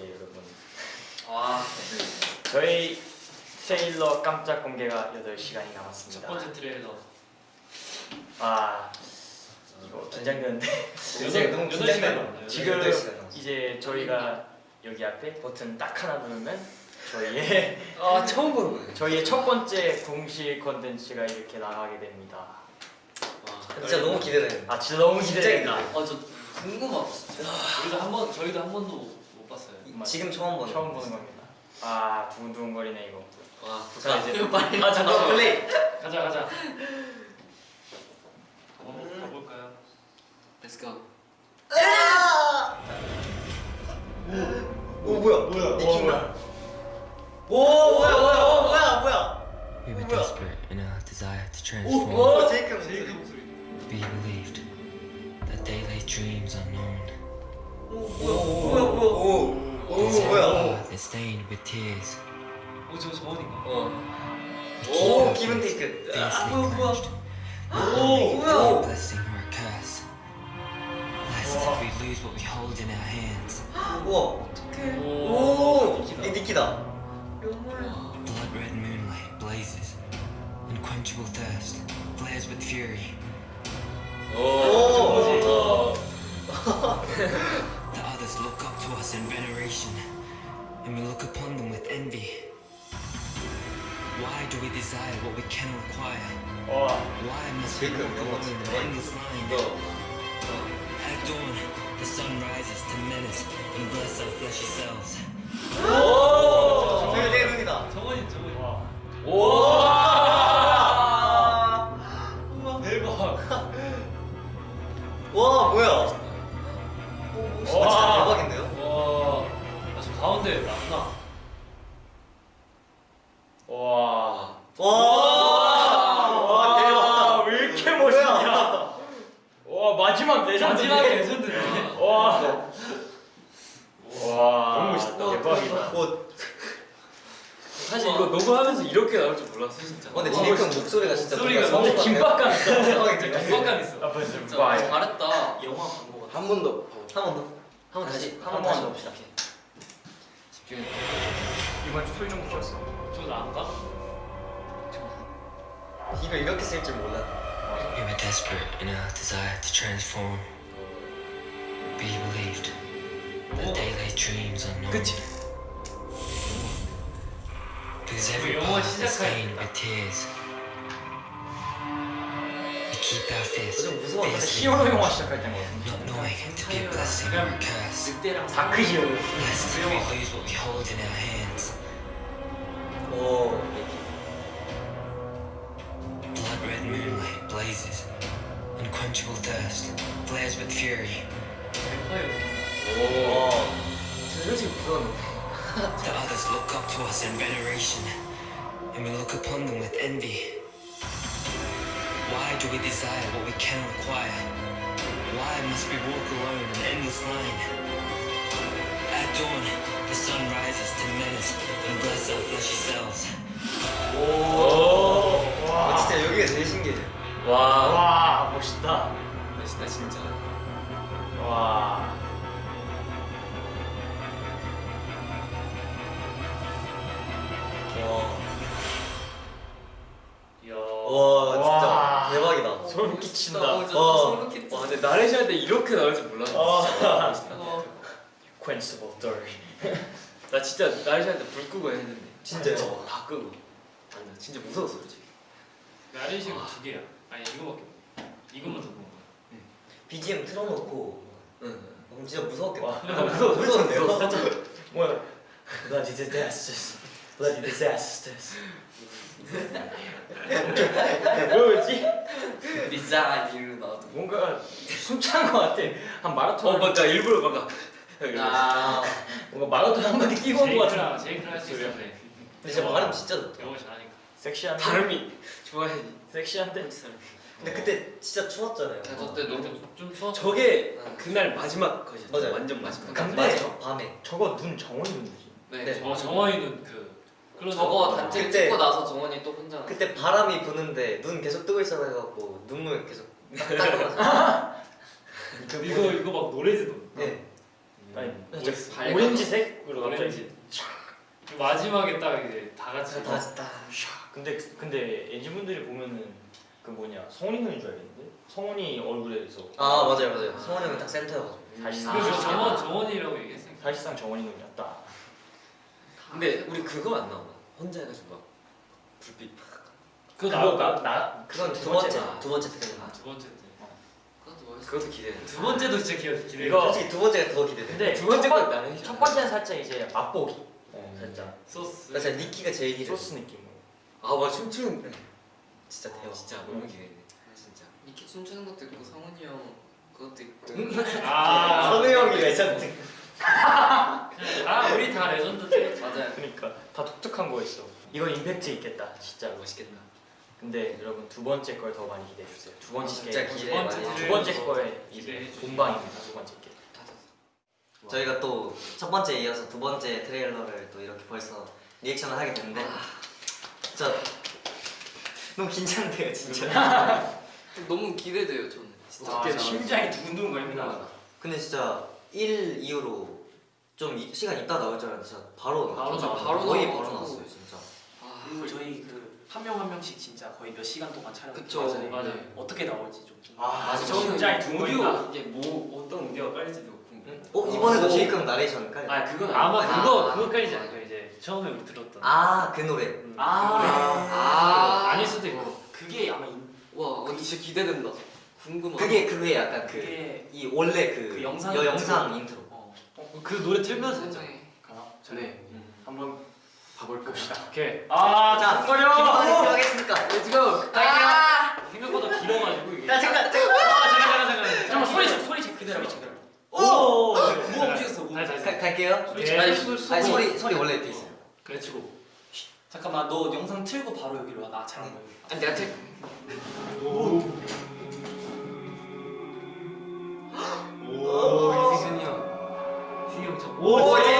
이제 여러분 아, 저희 트레일러 깜짝 공개가 8시간이 첫 남았습니다 번째 트레일러. 아 이거 긴장되는데 굉장히 너무 남았나요? 지금 여덟 시간 남았어요. 이제 저희가 여기 앞에 버튼 딱 하나 누르면 저희의 아 처음 보는 거예요. 저희의 첫 번째 공식 컨텐츠가 이렇게 나가게 됩니다 와. 진짜 너무 기대돼요. 아 진짜 너무 기대된다 아, 저 궁금하다 진짜. 저희도 한 번, 저희도 한 번도 못 봤어요. 지금 처음 보는. 처음 보는 겁니다 아 두근두근거리네 이거 와, 자 이제 빨리. 아 잠깐만 플레이. 가자, 가자. 한번 가볼까요? Let's go. 오 뭐야? 뭐야? 니킨가? 오 뭐야 뭐야 오 뭐야 뭐야? We were 뭐야? desperate in our desire to 오 transform. 오 제이크 제이크. 목소리. We believed that they lay dreams unknown. 오 뭐야 뭐야 뭐야? 오. 오 뭐야? They're stained with tears. 오, 저 저원인가? 어. 오 기분 테이크. Fiercely 뭐야 뭐야? clenched. 오 A 뭐야? blessing or a curse. Lest we lose what we hold in our hands. 우와. 오, 오. 이 니키다. Blood red moonlight blazes. Unquenchable thirst flares with fury. 오. The others look up to us in veneration, and we look upon them with envy. Why do we desire what we cannot acquire? 와 Why must we Jacob, walk 영어 alone in 진짜 endless line? 이거. At dawn, the sun rises to menace and bless our fleshy selves. 오. 저기 내 눈이다. 저원이, 저원이. 와. 와. 대박. 와 뭐야? 마지막 레전드. 마지막에 레전드네. 와. 와. 너무 멋있다. 대박이다. 오. 사실 이거 녹음하면서 이렇게 나올 줄 몰랐어 진짜. 어, 근데 제이크 목소리가 진짜 목소리가 너무 김밥감 있어. 긴박감 있어. 좀 진짜 봐. 잘했다. 영화 본거 같아. 한번 더. 한 번 더. 한 번 다시 한 번 다시 봅시다. 집중해. 이번 주 술좀 붙였어. 저 나은가? 이걸 이렇게 쓸 줄 몰랐. We were desperate in our desire to transform. We believed that they lay dreams unknown. 그치? Because every 영어 part is 시작할 stained 때. with tears. We keep our fists 좀 무서웠는데. fiercely 히어로 영화 시작할 때인 거 같은데. not knowing to be a blessing or a curse. 늑대랑 다크 히어로. Lest we lose what we hold in our hands. moonlight blazes. Unquenchable thirst flares with fury. 오. 저 솔직히 무서웠는데. The others look up to us in veneration, and we look upon them with envy. Why do we desire what we cannot acquire? Why must we walk alone in endless line? At dawn, the sun rises to menace and bless our fleshy selves. 오. 와. 진짜 여기가 제일 신기해. 와. 와 멋있다. 멋있다 진짜. 와. 와. 이야. 와 진짜 와. 대박이다. 소름 끼친다. 와. 소름 끼친다. 와 근데 나레시 할때 이렇게 나올 줄 몰랐어. 어. 진짜 멋있다. Quenchable Thirst. 나 진짜 나레시 할때 불 끄고 했는데. 진짜요? 어, 다 끄고. 완전 진짜 무서웠어 솔직히. 나리식은 두 개야. 아니 이거밖에. 이것만 적은 거야. BGM 틀어놓고. 응. 어, 진짜 무서웠겠다. 와. 무서워 무서운데요? 뭐야? Bloody disasters. Bloody disasters. 뭐였지? 리사 이로 나도. 뭔가 숨찬 것 같아. 한 마라톤. 어 맞다 일부러 뭔가. 아. 뭔가 마라톤 한 바퀴 뛰고 온 것 같은. 제이크랑 할수 있었네. 근데 진짜 발음 진짜 좋다. 영어 잘하니까. 섹시한. 발음이 좋아야지. 섹시한 데. 근데 그때 진짜 추웠잖아요. 저때 너무 좀 추워. 저게 그날 마지막 컷이었죠. 맞아요. 완전 마지막. 근데- 밤에 밤에. 저거 눈 정원이 눈이지. 네. 네. 어 정원이는 그. 저거 단체 그때- 찍고 나서 정원이 또 혼자. 그때 바람이 부는데 눈 계속 뜨고 있어 해갖고 눈물 계속 닦아가지고. 이거 이거 막 노래지도. 네. 아니 살짝 오렌지색으로 갑자기 오렌지. 마지막에 딱 이제 다 같이 다 같이 딱. 근데 근데 엔진 분들이 보면은 그 뭐냐 성훈이 형인 줄 알겠는데 성훈이 얼굴에서 아 맞아요 맞아요. 성원 형이 딱 센터여가지고. 사실상 그리고 정원 정원이라고 얘기했어요. 사실상 정원이 형이었다. 근데 우리 그거 안 나오나? 혼자 해가지고 막 불빛 팍. 그거? 나, 나 그건 두두 번째. 두 번째 트레일러. 두 번째 때. 그것도 멋있어. 그것도 기대돼. 두 번째도 진짜 기대 기대. 이거- 솔직히 두 번째가 더 기대돼. 근데 두 번째 첫, 건 번- 나는 첫 번째는 살짝 이제 맛보기 어. 살짝 소스. 나 진짜 니키가 제일 기대. 소스 느낌으로. 아, 맞아 춤추는. 진짜 대박. 진짜 너무 기대돼. 진짜. 이렇게 춤추는 것도 있고 성훈이 형 그것도 있고 아. 선우 형이 레전드. 아 우리 다 레전드지. 맞아요. 그러니까 다 독특한 거였어. 이건 임팩트 있겠다 진짜로. 멋있겠다. 근데 여러분 두 번째 걸 더 많이 기대해 주세요. 두 번째 진짜 게 기대 두 많이. 두 번째 거에 이제. 본방입니다. 두 번째 게. 저희가 또 첫 번째 이어서 두 번째 트레일러를 또 이렇게 벌써 리액션을 하게 됐는데 진짜 너무 긴장돼요 진짜. 너무 기대돼요 저는. 진짜. 와, 심장이 두근두근 거립니다. 근데 진짜 1 이후로 좀 이- 시간 있다 나올 줄 알았는데 진짜 바로 바로. 나와. 바로 거의 나와가지고. 바로 나왔어요 진짜. 아, 그리고 저희 그 한 명 한 명씩 진짜 거의 몇 시간 동안 촬영. 그쵸. 맞아요. 어떻게 나올지 좀. 아, 맞아. 저 심장이 두근거린다. 이게 뭐 어떤 오디오가 깔릴지도 궁금해. 어 이번에도 제이크 형 나레이션 깔. 아 그건 아마 그거 아. 그거까지 아니죠 이제 처음에 들었던. 아 그 노래. 아, 아. 아닐 수도 있고. 그게 아마 인, 와 근데 진짜 기대된다. 궁금하다. 그게 그게 약간 그이 그게 원래 그, 그 영상 여 영상 인트로. 어. 그 노래 틀면서 했잖아. 굉장히 가나? 네. 한번 봐볼까? 오케이. 아, 자 두근거려. 기본이 필요하겠습니까? Let's go. 아! 생각보다 길어가지고 이게. 야 잠깐 잠깐. 아 잠깐 잠깐 잠깐. 잠깐 소리 좀 소리 좀 그대로 좀. 오. 뭐 움직였어? 가, 갈게요. 아니 소리 소리 원래 이렇게 있어요. 그래 치고. 잠깐만 너 영상 틀고 바로 여기로 와. 나 잘한 거야. 아니 내가 책. 오 희승이 형. 희승이 형 저. 오 오. 제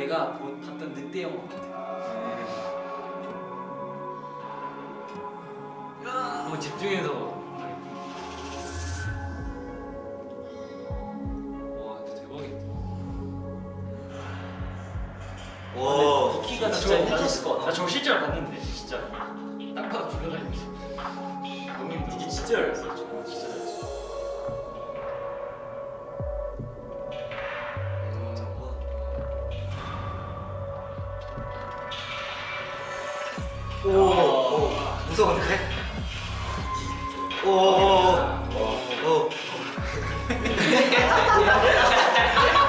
내가 보- 봤던 늑대 영화 같아. 한번 집중해서. 와, 근데 대박이다. 와. 니키가 나 진짜 미쳤을 것나 같아. 저거 실제로 봤는데 오, 무서운데? 오, 오, 어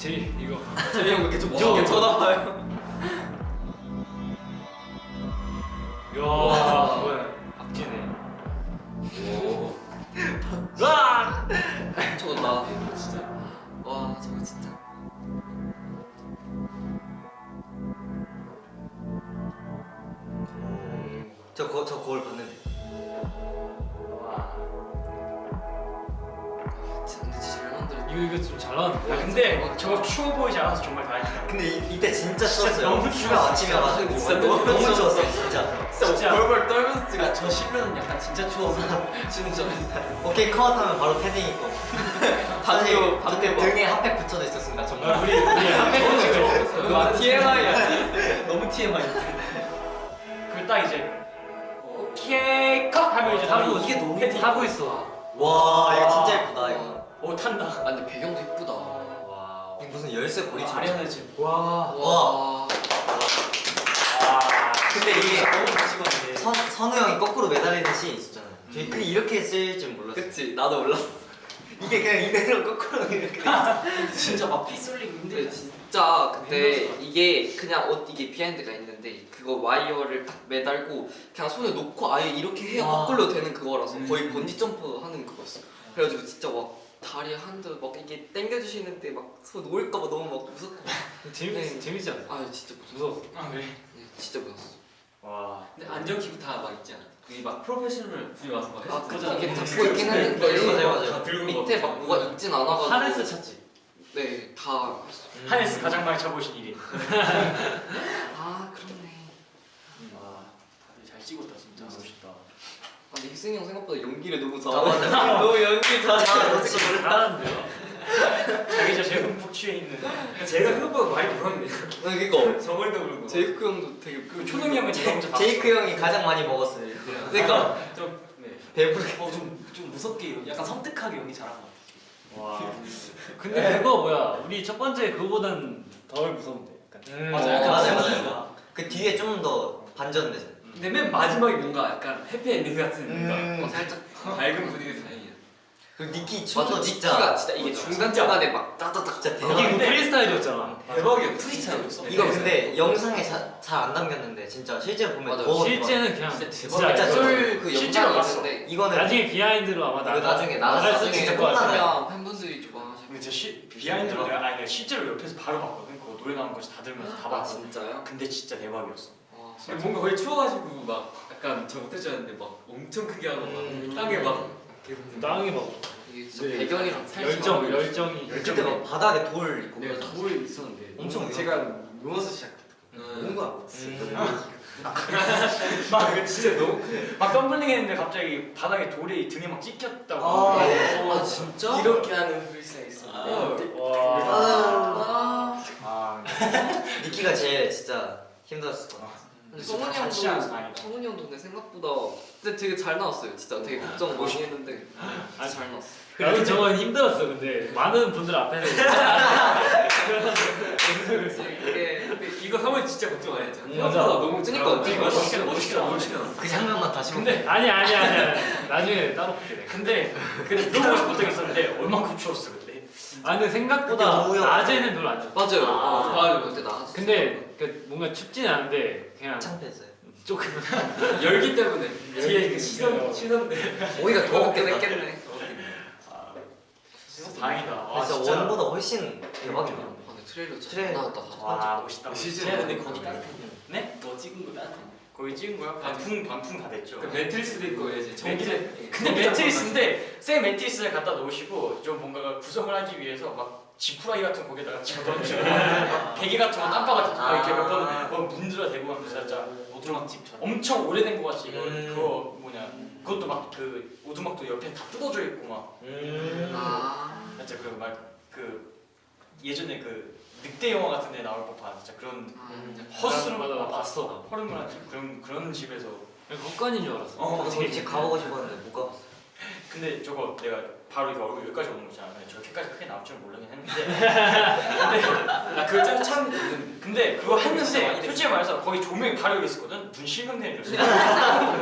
제이 이거 재미 형왜 이렇게 좀 저- 무섭게 쳐다봐요? 야? 근데 저거 추워 보이지 않아서 정말 다행이다. 근데 이, 이때 진짜 추웠어요. 너무 휴가 아침이어가지고 진짜 너무, 추웠어요, 진짜. 진짜. 벌벌 떨면서 찍어. 저 실면은 약간 진짜 추워서 진짜. 오케이 컷 하면 바로 패딩 입고. 사실 그때 방금 등에 핫팩 붙여져 있었습니다, 정말. 우리 우리 핫팩 찍어. 너무 TMI야. 너무 TMI. 그딱 이제 오케이 컷 하면 이제 하고 이게 너무 패딩 하고 있어. 와, 이거 진짜 예쁘다, 이거. 오 탄다. 아 근데 배경도 이쁘다. 무슨 열쇠 고리처럼. 아련의 집. 와. 와. 근데 이게 너무. 선, 선우 형이 거꾸로 매달리는 씬이 있었잖아요. 근데 이렇게 쓸 줄 몰랐어요. 그치 나도 몰랐어. 이게 그냥 이대로 거꾸로 이렇게. 진짜 막 피 쏠리고 힘들어. 진짜 근데 이게 그냥 옷 이게 비하인드가 있는데 그거 와이어를 딱 매달고 그냥 손에 놓고 아예 이렇게 해야 아. 거꾸로 되는 그거라서 음. 거의 번지 점프 하는 그거였어. 그래가지고 진짜 막 다리 한두 막 이게 당겨주시는데 막손 놓을까봐 너무 막 무섭고. 재밌 네. 재밌지 않아? 아 진짜 무서워. 무서워. 아 그래? 네, 진짜 무서웠어. 와. 근데 안전키고 다막 있지 않아? 그게 막 프로페셔널 분이 와서 막아 해서 이게 잡고 있긴 했는데 맞아요, 맞아요. 다 들고 밑에 막 뭐가 있진 않아가지고. 하네스 찾지. 네다 하네스 가장 많이 쳐보신 일이. 아 그렇네. 와. 다들 잘 찍었다 진짜. 멋있다. 아 근데 희승이 형 생각보다 연기를 너무 아, 잘하네. 맞아. 너무 연기 잘해. 아, 잘하는데요? 자기 저 제일 흠뻑 취해 있는. 제가 생각보다 많이 불었네. 아 그니까 저번에도 부르고. 제이크 형도 되게 그 초동이 형은 제가 먼저 봤어. 제이크 형이 가장 많이 먹었어요. 그러니까 좀 네. 배부르게. 어 좀 좀 무섭게 약간 섬뜩하게 연기 잘한 것 같아. 와. 근데 그거 뭐야? 우리 첫 번째 그거보단 덜 무서운데. 약간. 음. 맞아, 약간 맞아요, 분위기가. 맞아요. 그 뒤에 좀 더 반전되죠. 근데 맨 마지막에 뭔가 약간 해피엔딩 같은 뭔가 음. 어, 살짝 밝은 분위기 다행이야. 그 니키 춤도 니키가 진짜 진짜 이게. 중간 중간에 막 따다닥 진짜 이게 대박. 그 프리스타일이었잖아. 대박이야. 프리스타일이었어. 이거 근데 영상에 잘 안 담겼는데 진짜 실제로 보면 맞아. 더 실제는 그냥 진짜 진짜, 진짜 쫄그 실제로 영상이. 있는데 이거는 나중에 비하인드로 아마 나가 나중에 나갈 때 있을 진짜 것 같아. 콩나는 그냥 팬분들이 좋아하시고 근데 저 시, 비하인드로 내가 아니 실제로 옆에서 바로 봤거든. 그거 노래 나오는 거다 들으면서 다아 봤어. 진짜요? 근데 진짜 대박이었어. 와 근데 뭔가 거의 추워가지고 막 약간 저 알았는데 막 엄청 크게 하고 막 음. 땅에 막 계속 땅에 막 이게 진짜 네. 배경이랑 살짝 열정 열정이 그때 막 바닥에 돌 있고 그래서 돌 있었는데 엄청 너무 제가 누워서 시작했다. 음. 뭔가 막 이거 진짜 너무 막 덤블링 했는데 갑자기 바닥에 돌이 등에 막 찍혔다고. 아, 아 진짜? 이렇게 하는 프리스타일 있었는데 와. 아 아. 니키가 제일 진짜 힘들었을 것 같아. 근데 진짜 같이 하면서 형도. 성훈이 형도 근데 생각보다 근데 되게 잘 나왔어요 진짜 되게 걱정 많이 했는데 아, 잘 나왔어 나도 저건 힘들었어 근데 많은 분들 앞에서 이게 이거 하면 진짜 걱정 많이 했잖아. 맞아. 생각보다 너무 그니까, 잘하고 그니까. 멋있게 멋있게 멋있게 그 장면만 다시 근데 아니 아니 아니 아니. 나중에 따로 볼게 내가. 근데 근데 물어보고 싶은 적 있었는데 얼만큼 추웠어 그때. 아 근데 생각보다 그때 낮에는 별로 안 춥. 맞아요 아. 맞아요 그때 나왔어 근데 그 뭔가 춥진 않은데 그냥 창피했어요. 조금 열기 때문에 뒤에 그 시선. 시선들 오히려 더 먹긴 했겠네 아, 진짜 다행이다. 아, 진짜 원보다 훨씬 대박이네요. 아 근데 트레일러 잘 트레일러. 나왔다 와 멋있다. 실제로 근데 거기 따뜻해. 네? 뭐 찍은 거 따뜻해. 거기 찍은 거야? 반풍 반풍 다 됐죠. 그 매트리스도 있고 이제 매트리 근데 매트리스인데 새 매트리스를 갖다 놓으시고 좀 뭔가 구성을 하기 위해서 막 지푸라기 같은 거 거기다가 집어던지고 막 베개 같은 거 땀바 같은 거 이렇게 몇번 문드러 대고 하면서 살짝 오두막 집처럼 엄청 오래된 거 같이 이거 음. 그거 뭐냐 그것도 막 그 오두막도 옆에 다 뜯어져 있고 막 음. 아 진짜 그막그 예전에 그 극대 영화 같은 데 나올 법한 진짜 그런 음. 맞아, 나 봤어. 허름한 그런 그런 집에서 국간인 줄 알았어. 어, 저도 거기 집 가보고 싶었는데 못 가봤어. 근데 저거 내가 바로 이렇게 얼굴 여기까지 오는 거잖아. 근데 저렇게까지 크게 나올 줄 모르긴 했는데. 근데 아 그거 참 있는. 근데 그거 했는데 솔직히 말해서 거의 조명이 바로 여기 있었거든. 눈 실명되는 줄 알았어.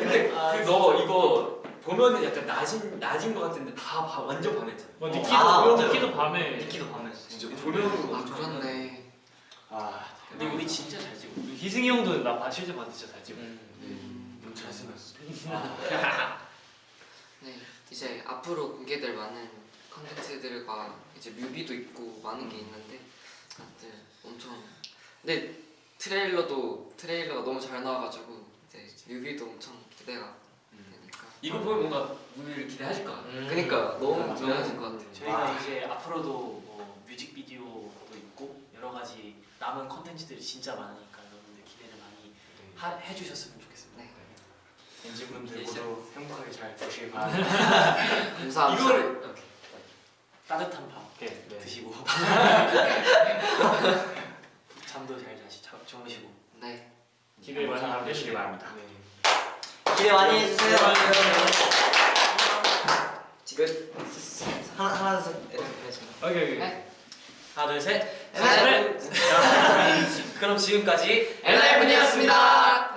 근데 그너 이거 보면은 약간 낮은 낮은 거 같은데 다 바- 완전 밤했잖아. 뭐 니키도 아, 뭐 맞아요. 니키도 밤에 니키도 밤했어. 진짜 조명으로 아 그렇네. 아, 근데 우리 진짜 잘 찍어. 희승이 형도 나 봐- 실제 봤는데 진짜 잘 찍어. 음. 너무 잘생겼어. 네 이제 앞으로 공개될 많은 컨텐츠들과 이제 뮤비도 있고 많은 게 있는데 다들 엄청 근데 트레일러도 트레일러가 너무 잘 나와가지고 이제 뮤비도 엄청 기대가 되니까 이거 보면 뭔가 우리를 기대하실 것 같아. 그러니까 너무 맞아. 좋아하실 것 같아요. 저희가 이제 앞으로도 뭐 뮤직비디오도 있고 여러 가지 남은 컨텐츠들이 진짜 많으니까 여러분들 기대를 많이 하, 해주셨으면 좋겠습니다. 네. 엔진분들 모두 행복하게 잘 보시길 바랍니다. 감사합니다. 이거를 따뜻한 밥 오케이. 네. 드시고 잠도 잘 자시 자, 주무시고 네. 기대 많이 해주시기 바랍니다. 기대 많이 해주세요. 지금 하나 하나 둘 셋. 이렇게 하겠습니다. 오케이 오케이. 네. 하나 둘 셋. 네. 그럼 지금까지 엔하이픈이었습니다.